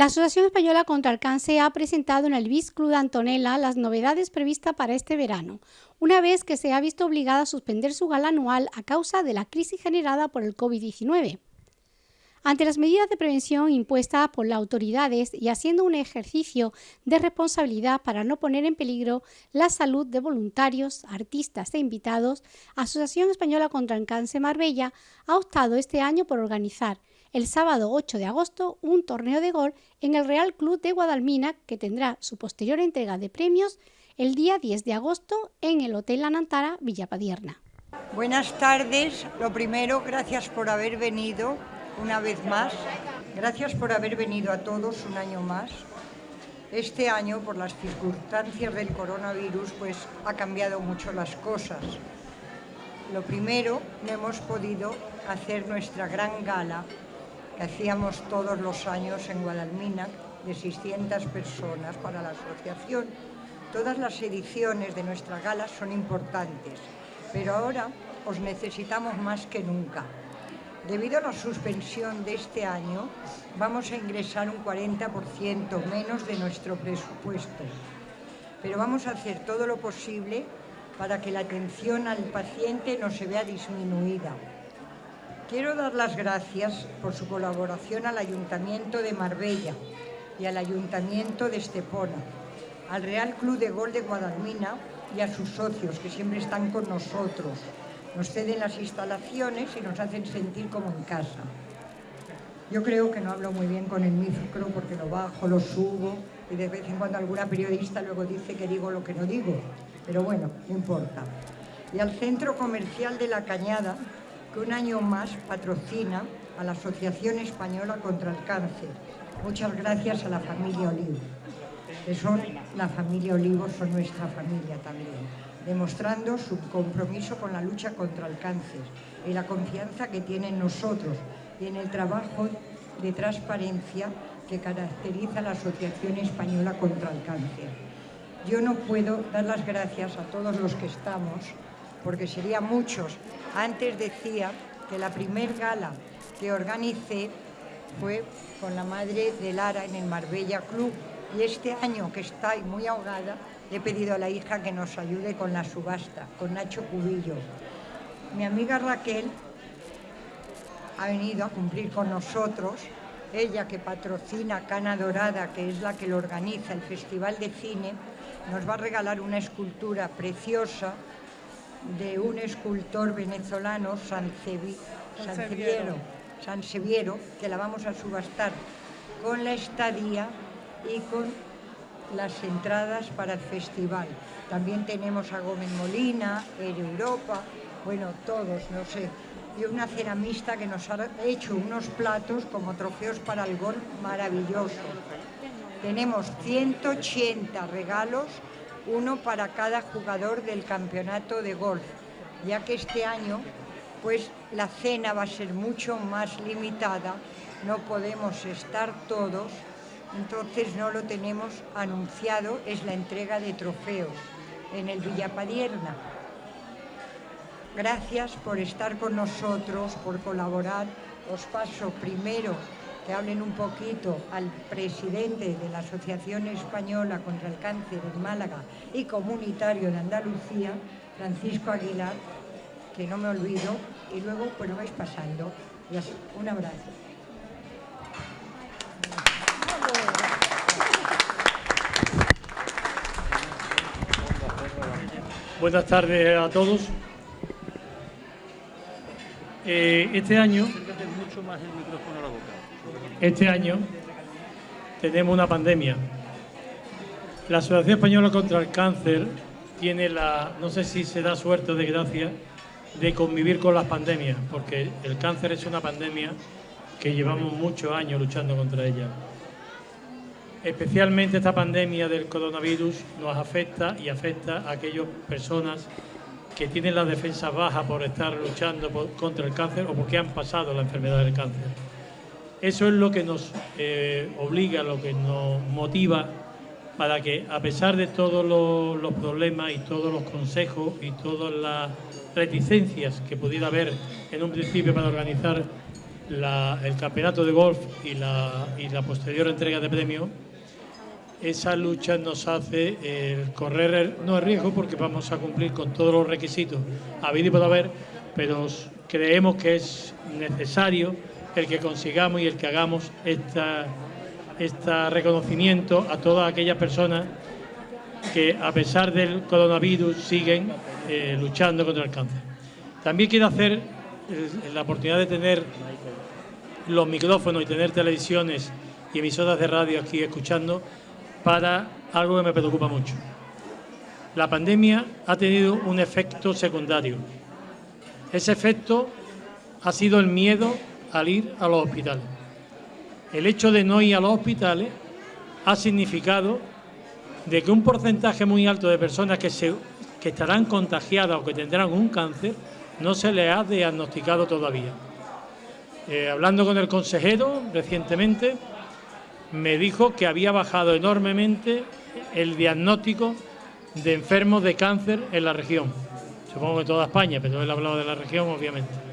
La Asociación Española contra el Cáncer ha presentado en el BIS Club de Antonella las novedades previstas para este verano, una vez que se ha visto obligada a suspender su gala anual a causa de la crisis generada por el COVID-19. Ante las medidas de prevención impuestas por las autoridades y haciendo un ejercicio de responsabilidad para no poner en peligro la salud de voluntarios, artistas e invitados, Asociación Española contra el Cáncer Marbella ha optado este año por organizar el sábado 8 de agosto un torneo de gol en el Real Club de Guadalmina que tendrá su posterior entrega de premios el día 10 de agosto en el Hotel La Nantara Villapadierna. Buenas tardes, lo primero, gracias por haber venido una vez más, gracias por haber venido a todos un año más. Este año, por las circunstancias del coronavirus, pues ha cambiado mucho las cosas. Lo primero, no hemos podido hacer nuestra gran gala que hacíamos todos los años en Guadalmina, de 600 personas para la asociación. Todas las ediciones de nuestra gala son importantes, pero ahora os necesitamos más que nunca. Debido a la suspensión de este año, vamos a ingresar un 40% menos de nuestro presupuesto, pero vamos a hacer todo lo posible para que la atención al paciente no se vea disminuida. Quiero dar las gracias por su colaboración al Ayuntamiento de Marbella y al Ayuntamiento de Estepona, al Real Club de Gol de Guadalmina y a sus socios que siempre están con nosotros. Nos ceden las instalaciones y nos hacen sentir como en casa. Yo creo que no hablo muy bien con el micro porque lo bajo, lo subo y de vez en cuando alguna periodista luego dice que digo lo que no digo. Pero bueno, no importa. Y al Centro Comercial de La Cañada, que un año más patrocina a la Asociación Española contra el Cáncer. Muchas gracias a la familia Olivo, que son la familia Olivo, son nuestra familia también, demostrando su compromiso con la lucha contra el cáncer y la confianza que tienen nosotros y en el trabajo de transparencia que caracteriza a la Asociación Española contra el Cáncer. Yo no puedo dar las gracias a todos los que estamos, porque serían muchos. Antes decía que la primer gala que organicé fue con la madre de Lara en el Marbella Club y este año que está muy ahogada he pedido a la hija que nos ayude con la subasta, con Nacho Cubillo. Mi amiga Raquel ha venido a cumplir con nosotros, ella que patrocina Cana Dorada, que es la que lo organiza el Festival de Cine, nos va a regalar una escultura preciosa de un escultor venezolano, San Seviero, que la vamos a subastar con la estadía y con las entradas para el festival. También tenemos a Gómez Molina, Air Europa, bueno, todos, no sé. Y una ceramista que nos ha hecho unos platos como trofeos para el gol maravilloso. Tenemos 180 regalos uno para cada jugador del campeonato de golf, ya que este año pues la cena va a ser mucho más limitada, no podemos estar todos, entonces no lo tenemos anunciado, es la entrega de trofeos en el Villapadierna. Gracias por estar con nosotros, por colaborar. Os paso primero que hablen un poquito al presidente de la Asociación Española contra el Cáncer en Málaga y comunitario de Andalucía, Francisco Aguilar, que no me olvido, y luego pues lo vais pasando. Un abrazo. Buenas tardes a todos. Eh, este año mucho más el micrófono a la boca. Este año tenemos una pandemia. La Asociación Española contra el Cáncer tiene la, no sé si se da suerte o desgracia, de convivir con las pandemias, porque el cáncer es una pandemia que llevamos muchos años luchando contra ella. Especialmente esta pandemia del coronavirus nos afecta y afecta a aquellas personas que tienen la defensa baja por estar luchando contra el cáncer o porque han pasado la enfermedad del cáncer. Eso es lo que nos eh, obliga, lo que nos motiva para que, a pesar de todos los, problemas y todos los consejos y todas las reticencias que pudiera haber en un principio para organizar el campeonato de golf y la, posterior entrega de premio, esa lucha nos hace el correr, no el riesgo porque vamos a cumplir con todos los requisitos habido y por haber, pero creemos que es necesario el que consigamos y el que hagamos este reconocimiento a todas aquellas personas que a pesar del coronavirus siguen eh, luchando contra el cáncer. También quiero hacer eh, la oportunidad de tener los micrófonos y tener televisiones y emisoras de radio aquí escuchando para algo que me preocupa mucho. La pandemia ha tenido un efecto secundario. Ese efecto ha sido el miedo al ir a los hospitales. El hecho de no ir a los hospitales ha significado de que un porcentaje muy alto de personas que, se, que estarán contagiadas o que tendrán un cáncer no se les ha diagnosticado todavía. Eh, hablando con el consejero recientemente, me dijo que había bajado enormemente el diagnóstico de enfermos de cáncer en la región. Supongo que toda España, pero él ha hablado de la región, obviamente.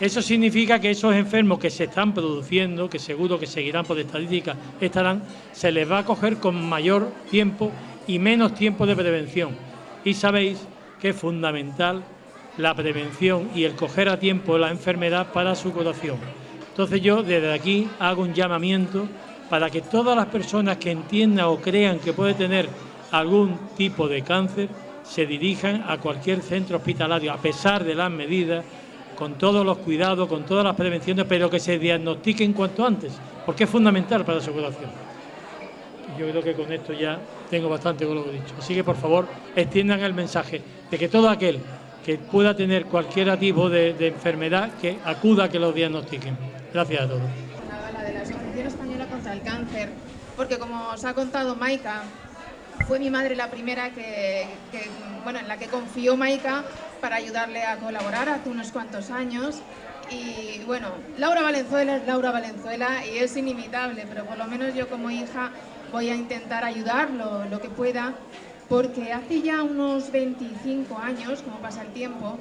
Eso significa que esos enfermos que se están produciendo, que seguro que seguirán por estadística, estarán, se les va a coger con mayor tiempo y menos tiempo de prevención. Y sabéis que es fundamental la prevención y el coger a tiempo la enfermedad para su curación. Entonces yo desde aquí hago un llamamiento para que todas las personas que entiendan o crean que puede tener algún tipo de cáncer se dirijan a cualquier centro hospitalario, a pesar de las medidas, con todos los cuidados, con todas las prevenciones, pero que se diagnostiquen cuanto antes, porque es fundamental para su curación. Yo creo que con esto ya tengo bastante con lo que he dicho. Así que, por favor, extiendan el mensaje de que todo aquel que pueda tener cualquier tipo de, enfermedad, que acuda a que lo diagnostiquen. Gracias a todos. La de la Asociación Española contra el Cáncer, porque como os ha contado Maika, fue mi madre la primera que, bueno, en la que confió Maika para ayudarle a colaborar hace unos cuantos años. Y bueno, Laura Valenzuela es Laura Valenzuela y es inimitable, pero por lo menos yo como hija voy a intentar ayudarlo lo que pueda porque hace ya unos 25 años, como pasa el tiempo,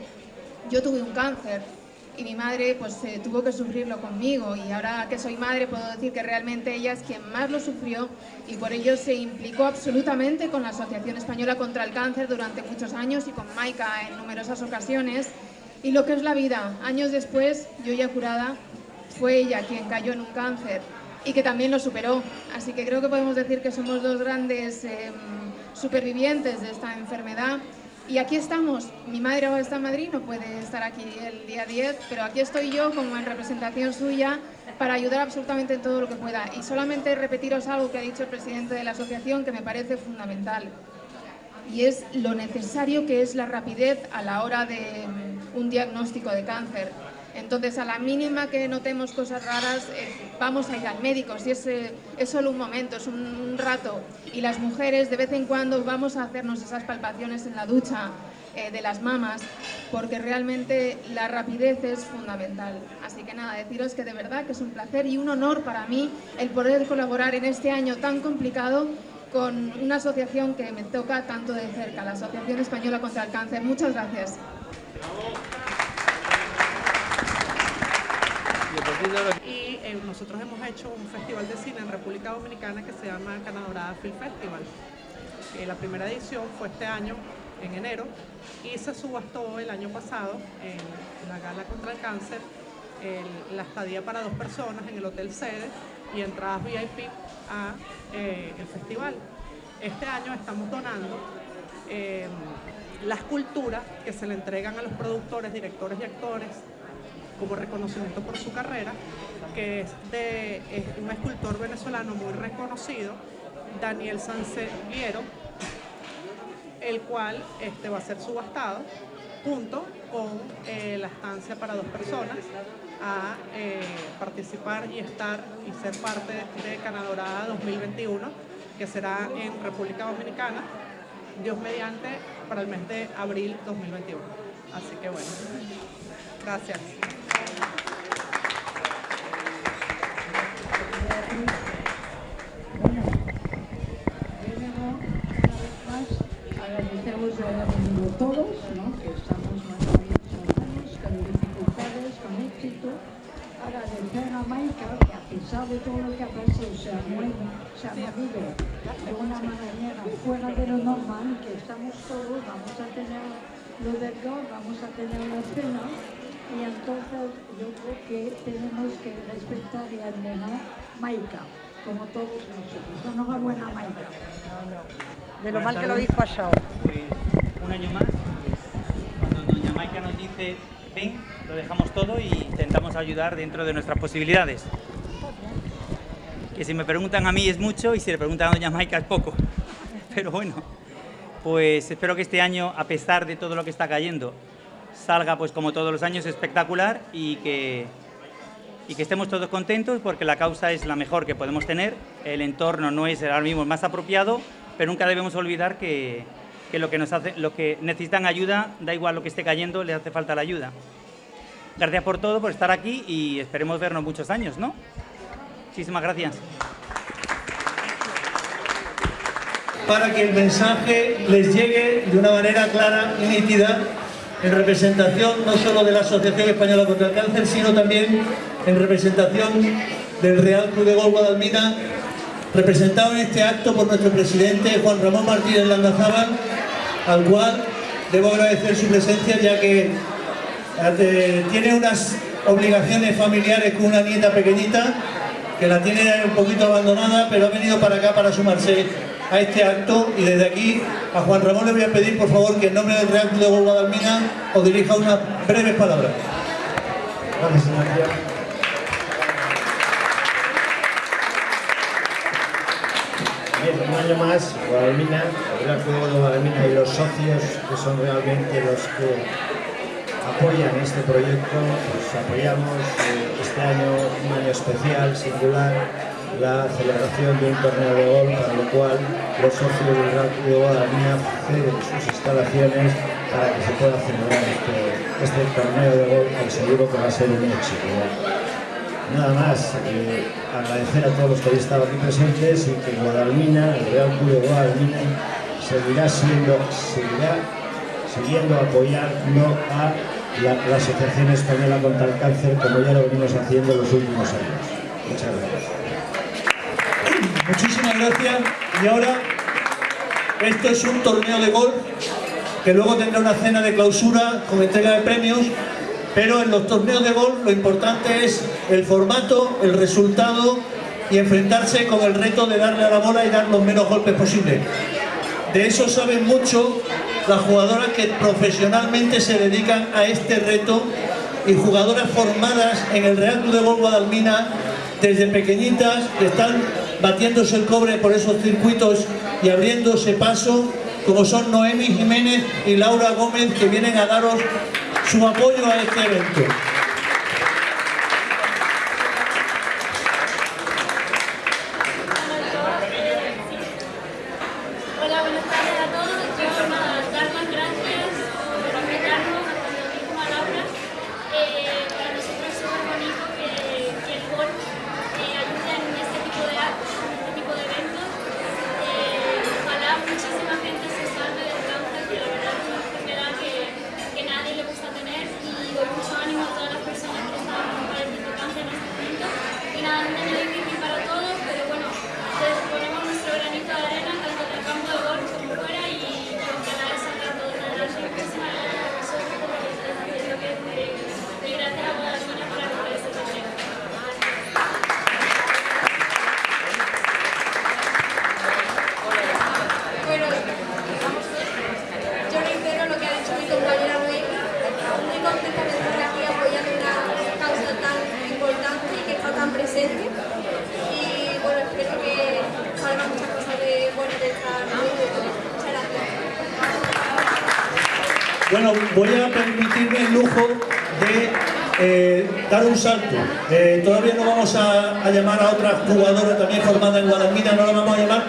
yo tuve un cáncer y mi madre pues eh, tuvo que sufrirlo conmigo y ahora que soy madre puedo decir que realmente ella es quien más lo sufrió y por ello se implicó absolutamente con la Asociación Española contra el Cáncer durante muchos años y con Maika en numerosas ocasiones y lo que es la vida, años después, yo ya curada, fue ella quien cayó en un cáncer y que también lo superó, así que creo que podemos decir que somos dos grandes... Em, supervivientes de esta enfermedad. Y aquí estamos, mi madre ahora está en Madrid, no puede estar aquí el día 10, pero aquí estoy yo como en representación suya para ayudar absolutamente en todo lo que pueda. Y solamente repetiros algo que ha dicho el presidente de la asociación que me parece fundamental. Y es lo necesario que es la rapidez a la hora de un diagnóstico de cáncer. Entonces, a la mínima que notemos cosas raras, eh, vamos a ir al médico. Si es, eh, solo un momento, es un, rato. Y las mujeres, de vez en cuando, vamos a hacernos esas palpaciones en la ducha eh, de las mamas, porque realmente la rapidez es fundamental. Así que nada, deciros que de verdad que es un placer y un honor para mí el poder colaborar en este año tan complicado con una asociación que me toca tanto de cerca, la Asociación Española contra el Cáncer. Muchas gracias. Y eh, nosotros hemos hecho un festival de cine en República Dominicana que se llama Canadorada Film Festival. Eh, la primera edición fue este año, en enero, y se subastó el año pasado en la Gala contra el Cáncer la estadía para dos personas en el Hotel Sede y entradas VIP a eh, el festival. Este año estamos donando las culturas que se le entregan a los productores, directores y actores como reconocimiento por su carrera, que es de un escultor venezolano muy reconocido, Daniel Sanceviero, el cual este, va a ser subastado junto con eh, la estancia para dos personas a eh, participar y estar y ser parte de Canadorada 2021, que será en República Dominicana, Dios mediante, para el mes de abril 2021. Así que bueno, gracias. De todo lo que ha pasado, se ha, movido, de una manera fuera de lo normal, que estamos todos, vamos a tener lo del gol, vamos a tener la cena, y entonces yo que tenemos que respetar y admirar Maika, como todos nosotros. Enhorabuena, Maika. De lo mal que lo habéis pasado. Pues un año más, cuando doña Maika nos dice, ven, lo dejamos todo y intentamos ayudar dentro de nuestras posibilidades. Que si me preguntan a mí es mucho y si le preguntan a doña Maika es poco. Pero bueno, pues espero que este año, a pesar de todo lo que está cayendo, salga pues como todos los años espectacular y que, y que estemos todos contentos porque la causa es la mejor que podemos tener, el entorno no es ahora mismo más apropiado, pero nunca debemos olvidar que, que lo que nos hace, lo que necesitan ayuda, da igual lo que esté cayendo, les hace falta la ayuda. Gracias por todo, por estar aquí y esperemos vernos muchos años, ¿no? Muchísimas gracias. Para que el mensaje les llegue de una manera clara y nítida en representación no solo de la Asociación Española contra el Cáncer, sino también en representación del Real Club de Gol Guadalmina, representado en este acto por nuestro presidente Juan Ramón Martínez Landazábal, al cual debo agradecer su presencia ya que eh, tiene unas obligaciones familiares con una nieta pequeñita que la tiene un poquito abandonada, pero ha venido para acá para sumarse a este acto y desde aquí a Juan Ramón le voy a pedir por favor que en nombre del Real Club de Guadalmina os dirija unas breves palabras. Gracias, María. Año más, Guadalmina, el Club de Guadalmina y los socios que son realmente los que apoyan este proyecto, pues apoyamos eh, este año un año especial, singular, la celebración de un torneo de gol, para lo cual los socios del Real Club de Guadalmina ceden sus instalaciones para que se pueda celebrar este, este torneo de gol, que seguro que va a ser un éxito. Nada más, eh, agradecer a todos los que hoy estado aquí presentes y que Guadalmina, el Real Club de Guadalmina, seguirá siendo, seguirá siguiendo apoyando a la, la Asociación Española contra el Cáncer como ya lo venimos haciendo en los últimos años. Muchas gracias. Muchísimas gracias. Y ahora, esto es un torneo de golf que luego tendrá una cena de clausura con entrega de premios, pero en los torneos de golf lo importante es el formato, el resultado y enfrentarse con el reto de darle a la bola y dar los menos golpes posibles. De eso saben mucho las jugadoras que profesionalmente se dedican a este reto y jugadoras formadas en el Real Club de Golf Guadalmina desde pequeñitas que están batiéndose el cobre por esos circuitos y abriéndose paso, como son Noemi Jiménez y Laura Gómez, que vienen a daros su apoyo a este evento. Hola, buenas tardes a todos. Yo nada, dar las gracias por invitarnos, a como dijo a Laura. Eh, para nosotros es súper bonito que, que el golf eh, ayude en este tipo de actos, en este tipo de eventos. Eh, ojalá muchísima gente se salve del cáncer, que la verdad es una enfermedad que, que nadie le gusta tener. Y doy mucho ánimo a todas las personas que están padeciendo cáncer en este momento. Y nada, es un año difícil para todos, pero bueno, ponemos nuestro granito de arena tanto en el campo de golf como fuera y ojalá salga todo adelante. Muchísimas gracias a vosotros por lo que estáis haciendo, que es increíble. Y gracias a Guadalmina por apoyar este torneo. Bueno, vamos a ver. Yo reitero lo que ha dicho mi compañera Reina. Muy contenta de estar aquí apoyando una causa tan importante y que está tan presente. Y bueno, espero que salgan muchas cosas de buenas de esta reunión. Muchas gracias. Bueno, voy a permitirme el lujo de eh, dar un salto. Eh, todavía no vamos a, llamar a otra jugadora también formada en Guadalmina, no la vamos a llamar,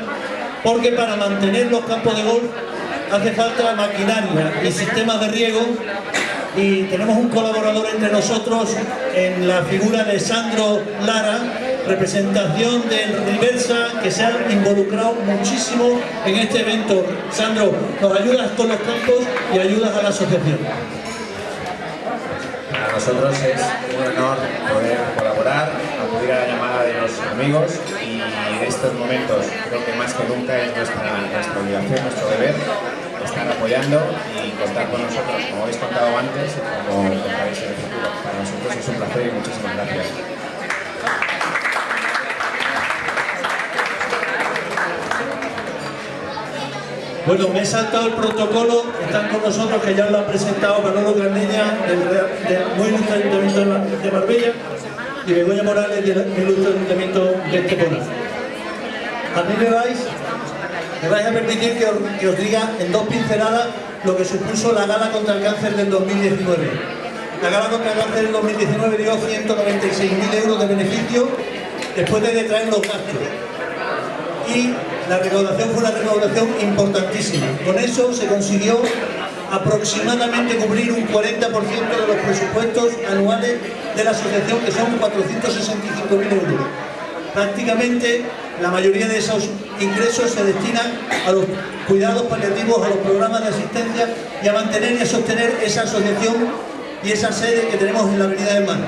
porque para mantener los campos de golf hace falta maquinaria y sistemas de riego y tenemos un colaborador entre nosotros en la figura de Sandro Lara, representación de Riversa, que se ha involucrado muchísimo en este evento. Sandro, nos ayudas con los campos y ayudas a la asociación. nosotros es un honor poder colaborar, acudir a la llamada de los amigos y en estos momentos creo que más que nunca es nuestra, nuestra obligación, nuestro deber estar apoyando y contar con nosotros, como habéis contado antes, como contaréis en el futuro. Para nosotros es un placer y muchísimas gracias. Bueno, me he saltado el protocolo, están con nosotros, que ya lo han presentado Manolo Carneña, del, del muy ilustre Ayuntamiento de Marbella, y Begoña Morales, del ilustre Ayuntamiento de Estepona. A mí me vais, me vais a permitir que os, que os diga en dos pinceladas lo que supuso la gala contra el cáncer del 2019. La gala contra el cáncer del 2019 dio 196.000 euros de beneficio después de detraer los gastos. Y la recaudación fue una recaudación importantísima. Con eso se consiguió aproximadamente cubrir un 40% de los presupuestos anuales de la asociación, que son 465.000 euros. Prácticamente la mayoría de esos ingresos se destinan a los cuidados paliativos, a los programas de asistencia y a mantener y a sostener esa asociación y esa sede que tenemos en la Avenida del Mar.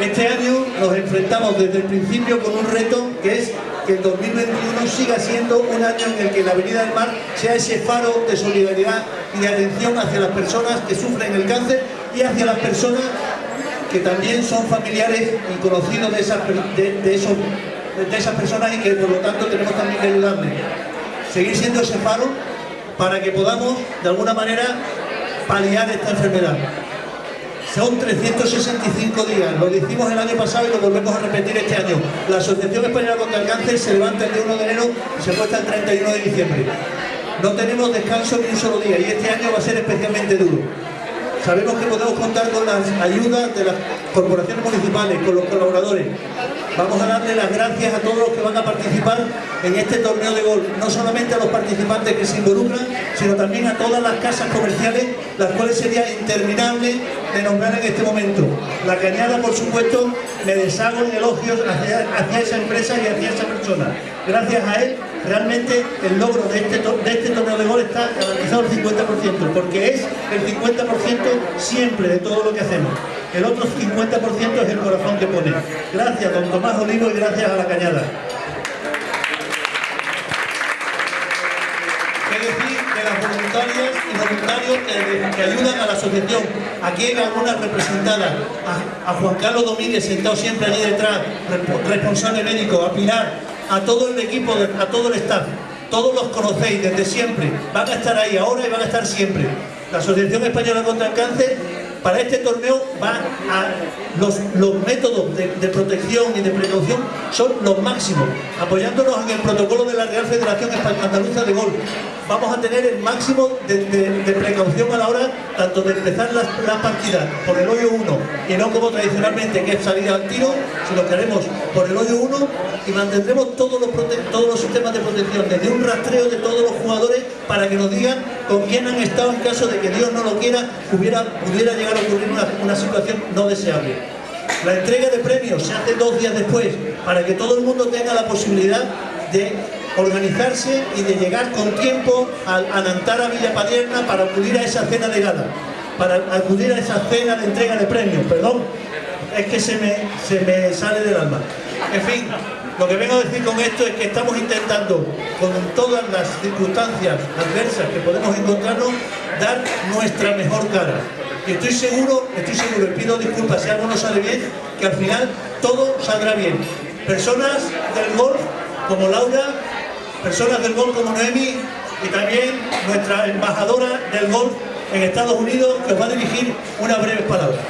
Este año nos enfrentamos desde el principio con un reto que es que el 2021 siga siendo un año en el que la Avenida del Mar sea ese faro de solidaridad y de atención hacia las personas que sufren el cáncer y hacia las personas que también son familiares y conocidos de esas, de, de esas personas y que por lo tanto tenemos también que ayudarles. Seguir siendo ese faro para que podamos de alguna manera paliar esta enfermedad. Son 365 días, lo hicimos el año pasado y lo volvemos a repetir este año. La Asociación Española contra el Cáncer se levanta el día 1 de enero y se puesta el 31 de diciembre. No tenemos descanso ni un solo día y este año va a ser especialmente duro. Sabemos que podemos contar con las ayudas de las corporaciones municipales, con los colaboradores. Vamos a darle las gracias a todos los que van a participar en este torneo de golf, no solamente a los participantes que se involucran, sino también a todas las casas comerciales, las cuales sería interminable de nombrar en este momento. La Cañada, por supuesto, me deshago en elogios hacia, hacia esa empresa y hacia esa persona. Gracias a él, realmente el logro de este, este torneo de golf está garantizado el 50%, porque es el 50% siempre de todo lo que hacemos. El otro 50% es el corazón que pone. Gracias, don Tomás Olivo, y gracias a la Cañada. ¿Qué decir de las voluntarias y voluntarios que, que ayudan a la asociación? Aquí hay algunas representadas, a, a Juan Carlos Domínguez sentado siempre allí detrás, responsable médico, a Pilar, a todo el equipo, a todo el staff. Todos los conocéis desde siempre, van a estar ahí ahora y van a estar siempre. La Asociación Española contra el Cáncer para este torneo va a los, los métodos de, de, protección y de precaución son los máximos, apoyándonos en el protocolo de la Real Federación Andaluza de Golf. Vamos a tener el máximo de, precaución a la hora tanto de empezar las, las, partidas por el hoyo 1 y no como tradicionalmente que es salida al tiro, sino que haremos por el hoyo 1 y mantendremos todos los, todos los sistemas de protección, desde un rastreo de todos los jugadores para que nos digan con quién han estado en caso de que Dios no lo quiera, hubiera, pudiera llegar a ocurrir una, una situación no deseable. La entrega de premios se hace dos días después para que todo el mundo tenga la posibilidad de organizarse y de llegar con tiempo a, a Nantara Villa Padierna para acudir a esa cena de gala, para acudir a esa cena de entrega de premios, perdón, es que se me, se me sale del alma. En fin, lo que vengo a decir con esto es que estamos intentando, con todas las circunstancias adversas que podemos encontrarnos, dar nuestra mejor cara. Y estoy seguro, estoy seguro, y pido disculpas si algo no sale bien, que al final todo saldrá bien. Personas del golf como Laura, personas del golf como Noemi y también nuestra embajadora del golf en Estados Unidos que os va a dirigir unas breves palabras.